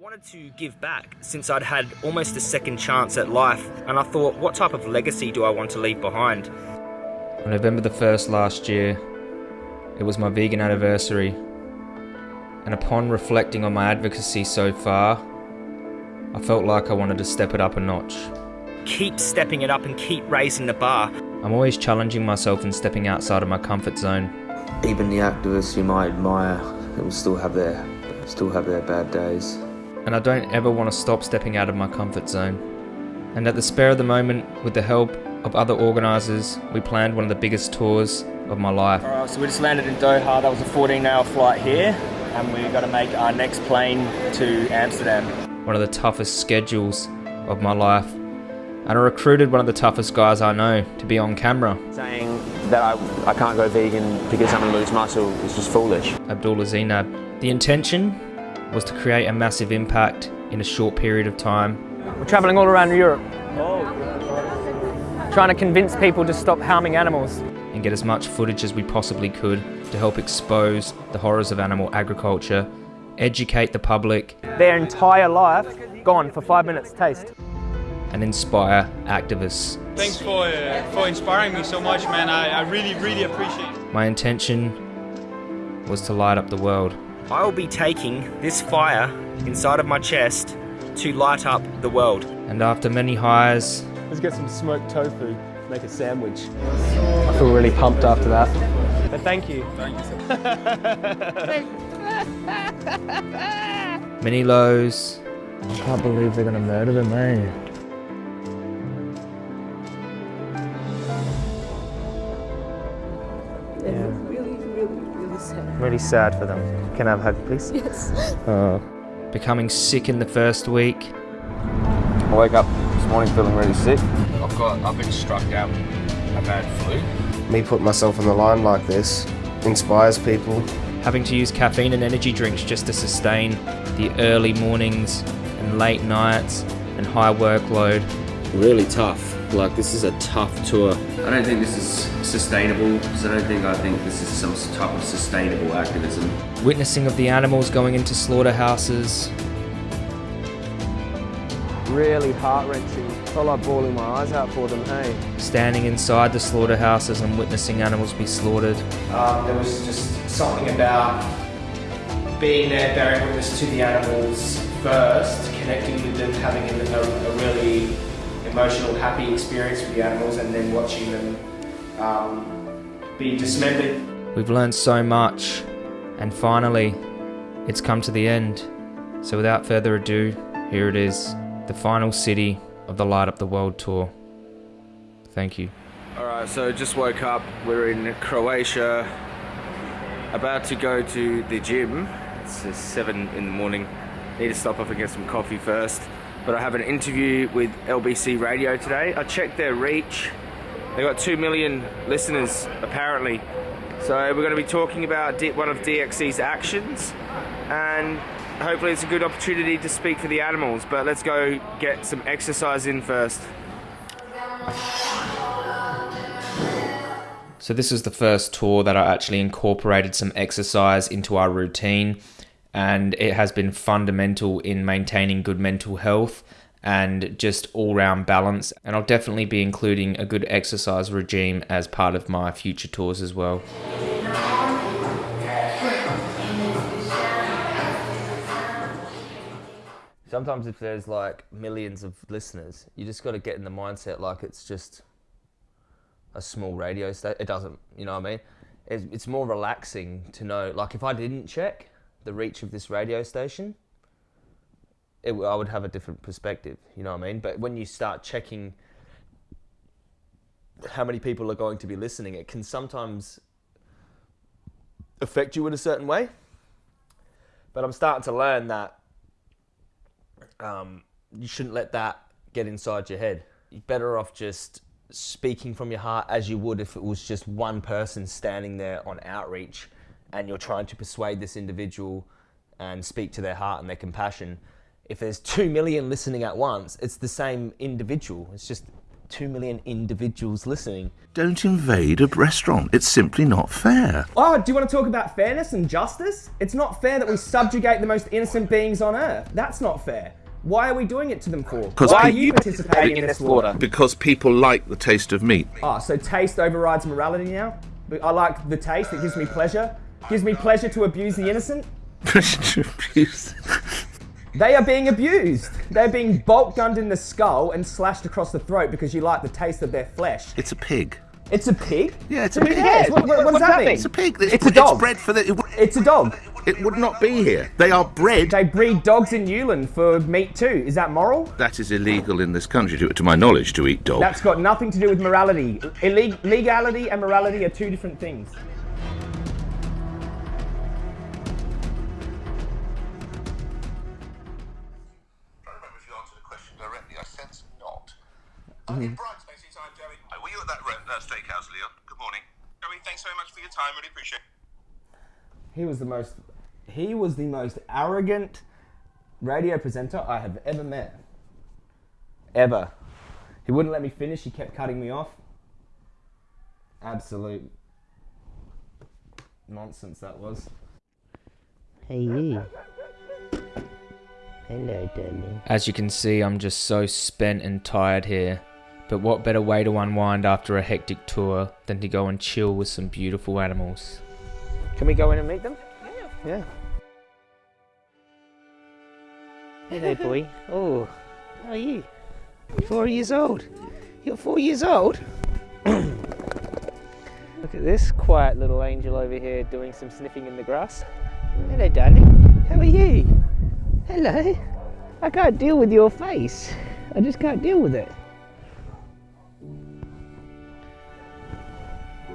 wanted to give back since I'd had almost a second chance at life, and I thought, what type of legacy do I want to leave behind? On November the 1st last year, it was my vegan anniversary, and upon reflecting on my advocacy so far, I felt like I wanted to step it up a notch. Keep stepping it up and keep raising the bar. I'm always challenging myself and stepping outside of my comfort zone. Even the activists you might admire will still have their still have their bad days. And I don't ever want to stop stepping out of my comfort zone. And at the spare of the moment, with the help of other organisers, we planned one of the biggest tours of my life. Alright, so we just landed in Doha. That was a 14 hour flight here, and we got to make our next plane to Amsterdam. One of the toughest schedules of my life. And I recruited one of the toughest guys I know to be on camera. Saying that I, I can't go vegan because I'm going to lose muscle is just foolish. Abdullah Zinab. The intention was to create a massive impact in a short period of time. We're travelling all around Europe, trying to convince people to stop harming animals. And get as much footage as we possibly could to help expose the horrors of animal agriculture, educate the public, Their entire life gone for five minutes taste. and inspire activists. Thanks for uh, for inspiring me so much, man. I, I really, really appreciate it. My intention was to light up the world. I will be taking this fire inside of my chest to light up the world. And after many highs, Let's get some smoked tofu, make a sandwich. I feel really pumped after that. But thank you. many lows, I can't believe they're gonna murder them, eh? Really, really, really sad. Really sad for them. Can I have a hug, please? Yes. Uh, Becoming sick in the first week, I wake up this morning feeling really sick. I've got, I've been struck down a bad flu. Me putting myself on the line like this inspires people. having to use caffeine and energy drinks just to sustain the early mornings and late nights and high workload. Really tough. Like this is a tough tour. I don't think this is sustainable because I don't think I think this is some type of sustainable activism. Witnessing of the animals going into slaughterhouses, really heart wrenching. Felt like bawling my eyes out for them, hey? standing inside the slaughterhouses and witnessing animals be slaughtered. Um, there was just something about being there, bearing witness to the animals first, connecting with them, having a, a, a really emotional, happy experience with the animals, and then watching them um, be dismembered. We've learned so much, and finally, it's come to the end. So without further ado, here it is, the final city of the Light Up the World tour. Thank you. Alright, so just woke up. We're in Croatia. About to go to the gym. It's uh, 7 in the morning. Need to stop off and get some coffee first. But I have an interview with LBC Radio today. I checked their reach. They got 2 million listeners, apparently. So we're going to be talking about one of DxE's actions. And hopefully it's a good opportunity to speak for the animals. But let's go get some exercise in first. So this is the first tour that I actually incorporated some exercise into our routine and it has been fundamental in maintaining good mental health and just all-round balance and I'll definitely be including a good exercise regime as part of my future tours as well. Sometimes if there's like millions of listeners, you just got to get in the mindset like it's just a small radio station. It doesn't, you know what I mean? It's, it's more relaxing to know. Like if I didn't check the reach of this radio station, it, I would have a different perspective. You know what I mean? But when you start checking how many people are going to be listening, it can sometimes affect you in a certain way. But I'm starting to learn that um, you shouldn't let that get inside your head. You're better off just speaking from your heart as you would if it was just one person standing there on outreach and you're trying to persuade this individual and speak to their heart and their compassion. If there's two million listening at once, it's the same individual. It's just two million individuals listening. Don't invade a restaurant. It's simply not fair. Oh, do you want to talk about fairness and justice? It's not fair that we subjugate the most innocent beings on earth. That's not fair. Why are we doing it to them for? 'Cause Why are you participating in this slaughter? Because people like the taste of meat. Ah, so taste overrides morality now? I like the taste, it gives me pleasure. Gives me pleasure to abuse the innocent. Pleasure to abuse. They are being abused. They're being bolt gunned in the skull and slashed across the throat because you like the taste of their flesh. It's a pig. It's a pig? Yeah, it's a Who pig. cares? What, what- what does that mean? It's a pig. It's a dog. It's bred for the. It, would- It's a dog. it would not be here. They are bred. They breed dogs in Yulin for meat too. Is that moral? That is illegal in this country, to, to my knowledge, to eat dog. That's got nothing to do with morality. Illeg- legality and morality are two different things. Were you at that uh, steakhouse, Leon? Good morning. Joey, thanks very much for your time. Really appreciate it. He was the most he was the most arrogant radio presenter I have ever met. Ever. He wouldn't let me finish, he kept cutting me off. Absolute nonsense that was. Hey you. Hello, darling. As you can see, I'm just so spent and tired here. But what better way to unwind after a hectic tour than to go and chill with some beautiful animals? Can we go in and meet them? Yeah. Yeah. Hello, boy. Oh, how are you? Four years old. You're four years old? Look at this quiet little angel over here doing some sniffing in the grass. Hello, darling. How are you? Hello. I can't deal with your face. I just can't deal with it.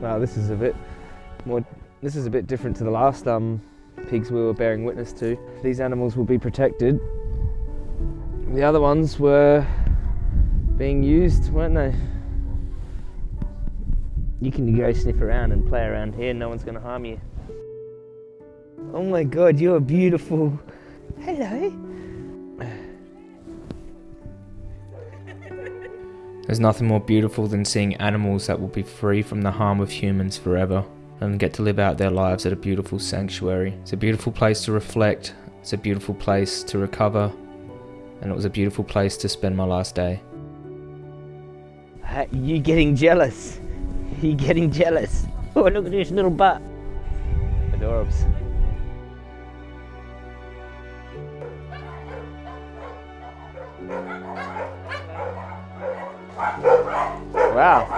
Wow, this is a bit more. This is a bit different to the last um, pigs we were bearing witness to. These animals will be protected. The other ones were being used, weren't they? You can go sniff around and play around here. No one's going to harm you. Oh my god, you're beautiful. Hello. There's nothing more beautiful than seeing animals that will be free from the harm of humans forever and get to live out their lives at a beautiful sanctuary. It's a beautiful place to reflect, it's a beautiful place to recover, and it was a beautiful place to spend my last day. Uh, you getting jealous? You getting jealous? Oh, look at this little butt. Adorbs. Wow.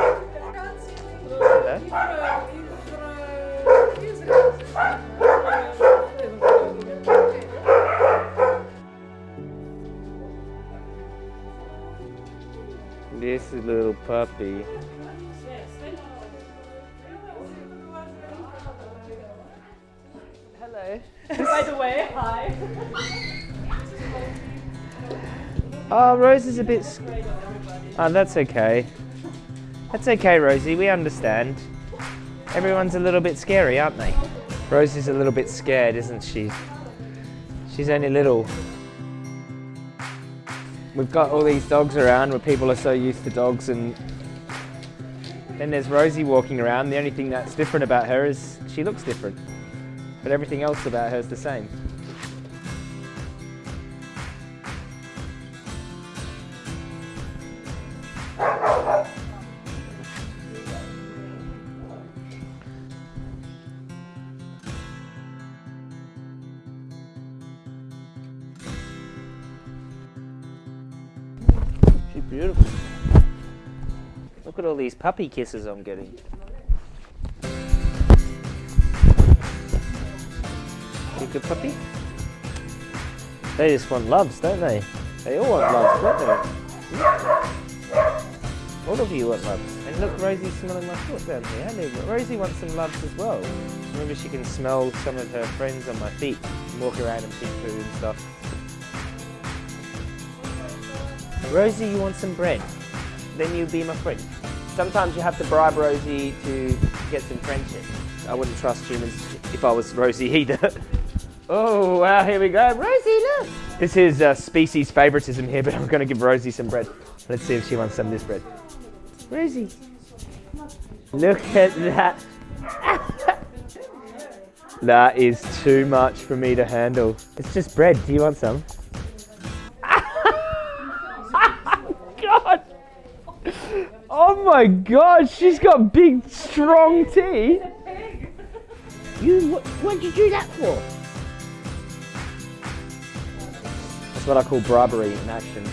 This little puppy. Hello. By the way, hi. Oh, Rose is a bit. s- Oh, that's okay. That's okay, Rosie. We understand. Everyone's a little bit scary, aren't they? Rosie's a little bit scared, isn't she? She's only little. We've got all these dogs around where people are so used to dogs, and then there's Rosie walking around. The only thing that's different about her is she looks different, but everything else about her is the same. Puppy kisses I'm getting. You good puppy? They just want loves, don't they? They all want loves, don't they? All of you want loves. And look, Rosie's smelling my foot down here. Rosie wants some loves as well. Maybe she can smell some of her friends on my feet, and walk around and pick food and stuff. Rosie, you want some bread? Then you'll be my friend. Sometimes you have to bribe Rosie to get some friendship. I wouldn't trust humans if I was Rosie either. oh, wow, here we go. Rosie, look! This is uh, species favoritism here, but I'm going to give Rosie some bread. Let's see if she wants some of this bread. Rosie. Look at that. that is too much for me to handle. It's just bread. Do you want some? My god, she's got big, strong teeth. You, what, what'd you do that for? That's what I call bribery in action.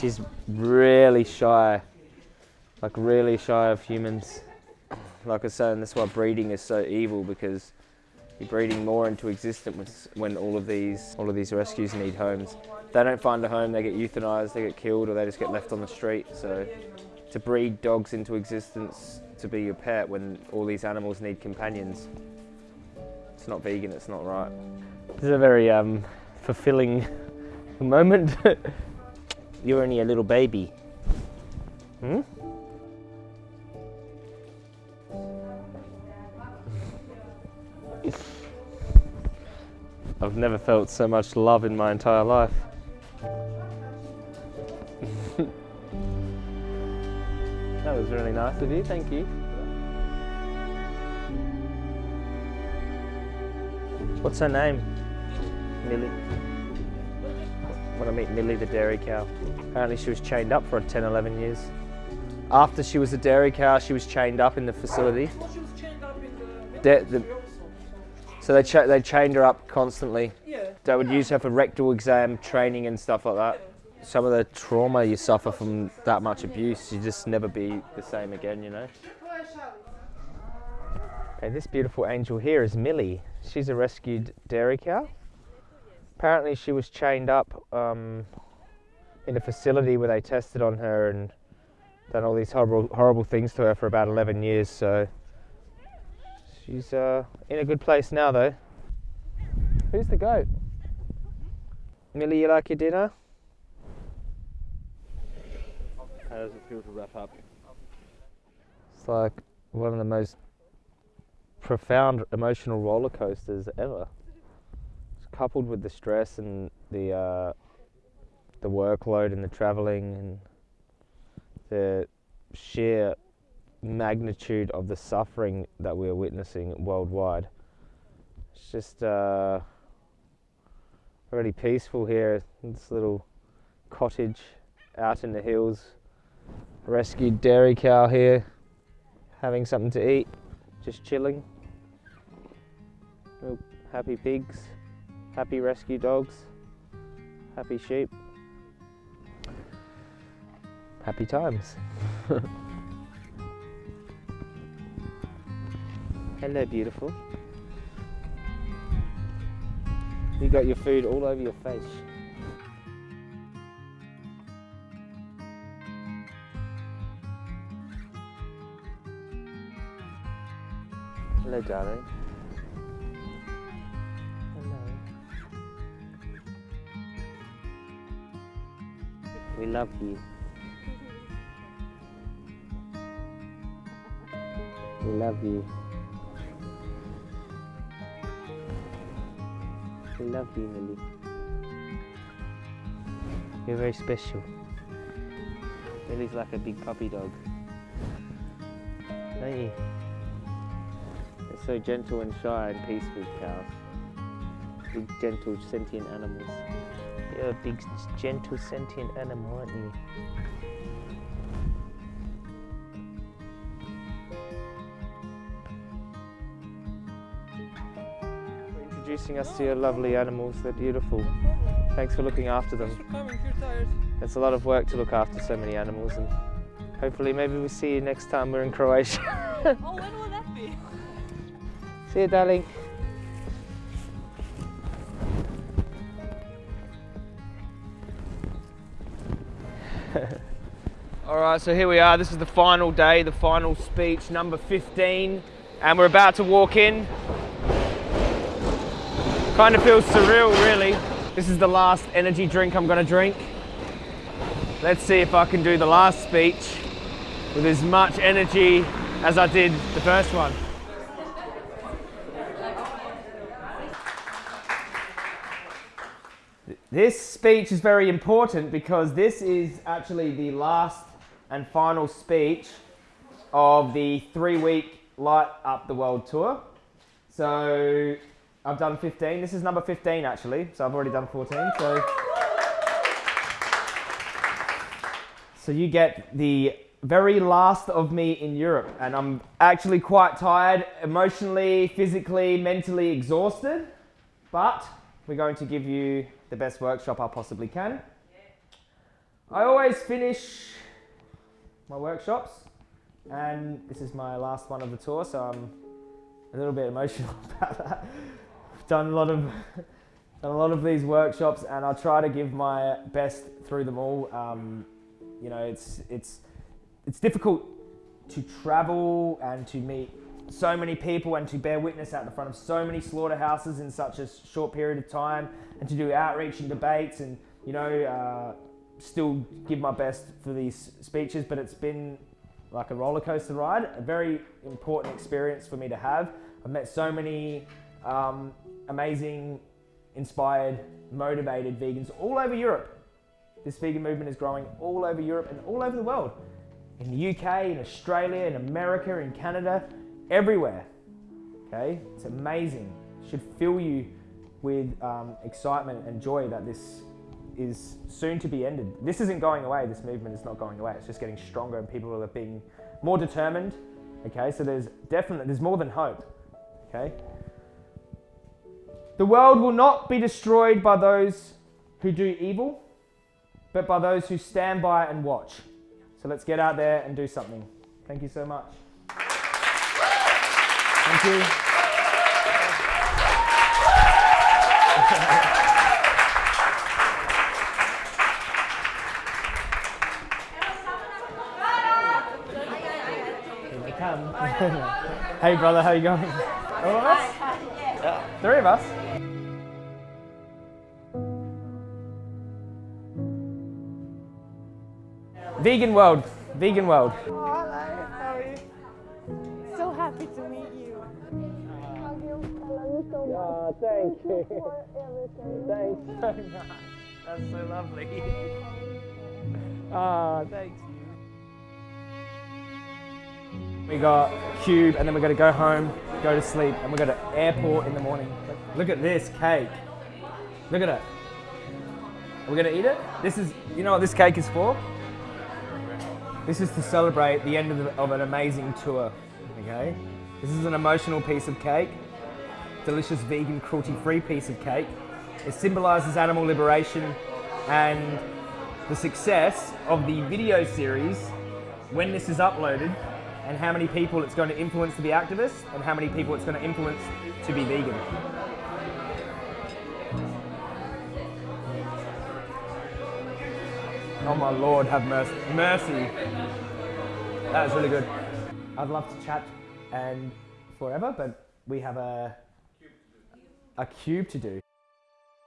She's really shy, like really shy of humans. Like I said, and that's why breeding is so evil because breeding more into existence when all of these all of these rescues need homes. If they don't find a home, they get euthanized, they get killed, or they just get left on the street. So to breed dogs into existence to be your pet when all these animals need companions, it's not vegan. It's not right. This is a very um, fulfilling moment. You're only a little baby. Hmm? I've never felt so much love in my entire life. that was really nice of you, thank you. What's her name? Millie. When I meet Millie the dairy cow. Apparently she was chained up for 10, 11 years. After she was a dairy cow, she was chained up in the facility. The, the, so they, cha they chained her up constantly. Yeah. They would use her for rectal exam training and stuff like that. Some of the trauma you suffer from that much abuse, you just never be the same again, you know? Okay, this beautiful angel here is Millie. She's a rescued dairy cow. Apparently she was chained up um, in a facility where they tested on her and done all these horrible, horrible things to her for about 11 years, so she's uh, in a good place now though. Who's the goat? Millie, you like your dinner? How does it feel to wrap up? It's like one of the most profound emotional roller coasters ever. It's coupled with the stress and the uh, the workload and the traveling and the sheer magnitude of the suffering that we're witnessing worldwide. It's just uh, really peaceful here. This little cottage out in the hills. Rescued dairy cow here, having something to eat, just chilling. Happy pigs, happy rescue dogs, happy sheep. Happy times. Hello, beautiful. You got your food all over your face. Hello, darling. Hello. We love you. We love you. We love you, Millie. You're very special. Millie's like a big puppy dog. Don't you? They're so gentle and shy and peaceful, cows. Big, gentle, sentient animals. You're a big, gentle, sentient animal, aren't you? Introducing us to your lovely animals. They're beautiful. Thanks for looking after them. Coming, you're tired. It's a lot of work to look after so many animals, and hopefully, maybe we'll see you next time we're in Croatia. oh, when will that be? see you, darling. All right, so here we are. This is the final day, the final speech, number 15, and we're about to walk in. Kind of feels surreal, really. This is the last energy drink I'm going to drink. Let's see if I can do the last speech with as much energy as I did the first one. This speech is very important because this is actually the last and final speech of the three week Light Up the World tour. So I've done 15. This is number 15 actually, so I've already done 14. So, so you get the very last of me in Europe, and I'm actually quite tired, emotionally, physically, mentally exhausted, but we're going to give you the best workshop I possibly can. I always finish my workshops, and this is my last one of the tour, so I'm a little bit emotional about that. Done a lot of done a lot of these workshops, and I try to give my best through them all. Um, you know, it's it's it's difficult to travel and to meet so many people and to bear witness out the front of so many slaughterhouses in such a short period of time and to do outreach and debates and you know uh, still give my best for these speeches but it's been like a roller coaster ride a very important experience for me to have i've met so many um, amazing inspired motivated vegans all over europe this vegan movement is growing all over europe and all over the world in the uk in australia in america in canada everywhere. Okay, it's amazing. Should fill you with um, excitement and joy that this is soon to be ended. This isn't going away. This movement is not going away. It's just getting stronger, and people are being more determined. Okay, so there's definitely there's more than hope. Okay. The world will not be destroyed by those who do evil, but by those who stand by and watch. So let's get out there and do something. Thank you so much. Thank you. Hey brother, how you going? All of us? Three of us. Vegan world. Vegan world. Oh, hello. How are you? So happy to meet you. Oh, thank you. Thanks so much. That's so lovely. Ah, thanks. We got Cube, and then we're going to go home, go to sleep, and we go to airport in the morning. Look at this cake. Look at it. We're we going to eat it? This is, you know what this cake is for? This is to celebrate the end of, the, of an amazing tour. Okay, this is an emotional piece of cake, delicious vegan cruelty-free piece of cake. It symbolises animal liberation and the success of the video series when this is uploaded and how many people it's going to influence to be activists and how many people it's going to influence to be vegan. Oh my Lord, have mercy. Mercy. That was really good. I'd love to chat and forever, but we have a a cube to do.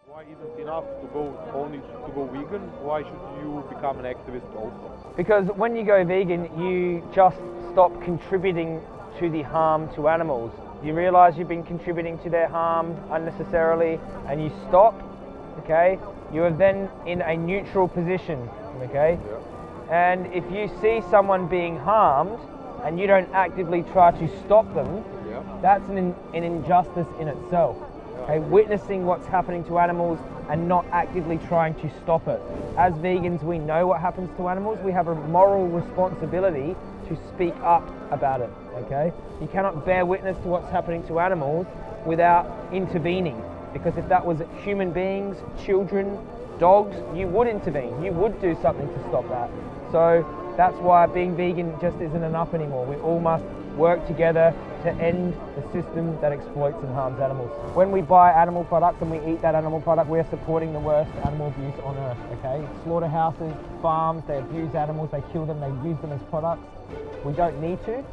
Why isn't enough to go only to go vegan? Why should you become an activist also? Because when you go vegan, you just stop contributing to the harm to animals. You realize you've been contributing to their harm unnecessarily and you stop, okay? You are then in a neutral position, okay? And if you see someone being harmed and you don't actively try to stop them, that's an, an injustice in itself. Okay, witnessing what's happening to animals and not actively trying to stop it. As vegans, we know what happens to animals. We have a moral responsibility to speak up about it. Okay, you cannot bear witness to what's happening to animals without intervening. Because if that was human beings, children, dogs, you would intervene. You would do something to stop that. So that's why being vegan just isn't enough anymore. We all must work together to end the system that exploits and harms animals. When we buy animal products and we eat that animal product, we're supporting the worst animal abuse on earth, okay? Slaughterhouses, farms, they abuse animals, they kill them, they use them as products. We don't need to.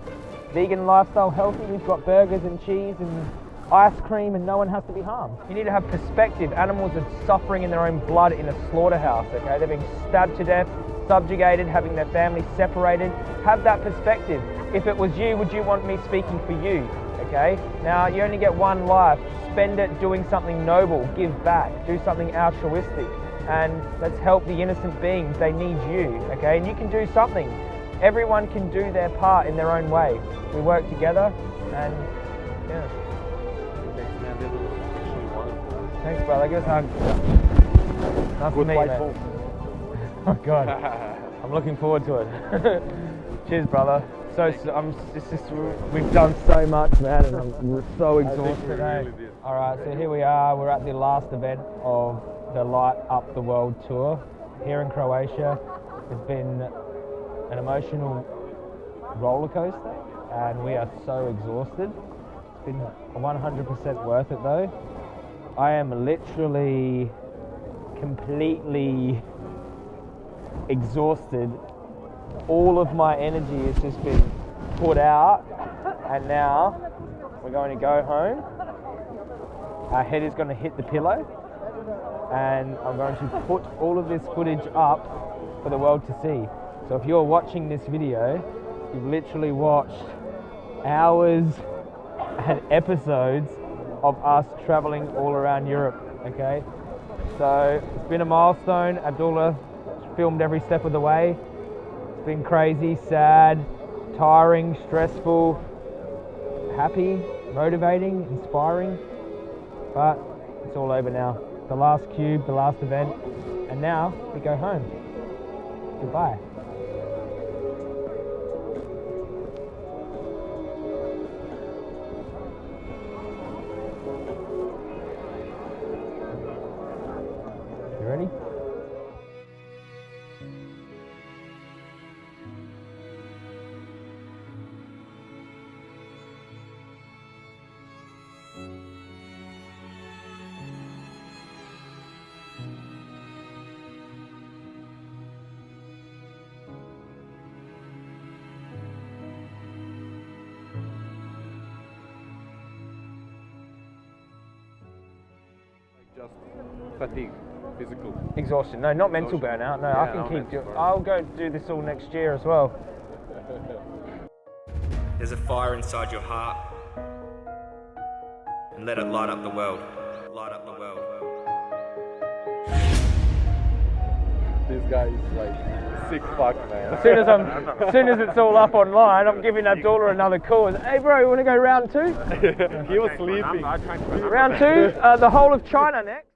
Vegan lifestyle, healthy, we've got burgers and cheese and ice cream and no one has to be harmed. You need to have perspective. Animals are suffering in their own blood in a slaughterhouse, okay? They're being stabbed to death, subjugated, having their families separated. Have that perspective. If it was you, would you want me speaking for you? Okay? Now, you only get one life. Spend it doing something noble, give back, do something altruistic. and let's help the innocent beings. They need you, okay? And you can do something. Everyone can do their part in their own way. We work together, and yeah. Thanks, brother. I us a hug. Nice to meet you, mate. Oh God, I'm looking forward to it. Cheers, brother. So, so I'm. It's just we've done so much, man, and I'm so exhausted today. All right, so here we are. We're at the last event of the Light Up the World tour here in Croatia. It's been an emotional roller coaster, and we are so exhausted. Been 100% worth it, though. I am literally completely exhausted. All of my energy has just been put out and now we're going to go home. Our head is going to hit the pillow and I'm going to put all of this footage up for the world to see. So if you're watching this video you've literally watched hours and episodes of us traveling all around Europe okay so it's been a milestone Abdullah filmed every step of the way it's been crazy, sad, tiring, stressful, happy, motivating, inspiring, but it's all over now. The last cube, the last event, and now we go home. Goodbye. Just fatigue, physical. Exhaustion. No, not mental Exhaustion. burnout. No, Yeah, I can keep. mental Do- burnout. I'll go do this all next year as well. There's a fire inside your heart. And let it light up the world. Light up the world. This guy is like sick fuck, man. As soon as I'm, as soon as it's all up online, I'm giving Abdullah another call. Hey, bro, you want to go round two? he was sleeping. Round two, uh, the whole of China next.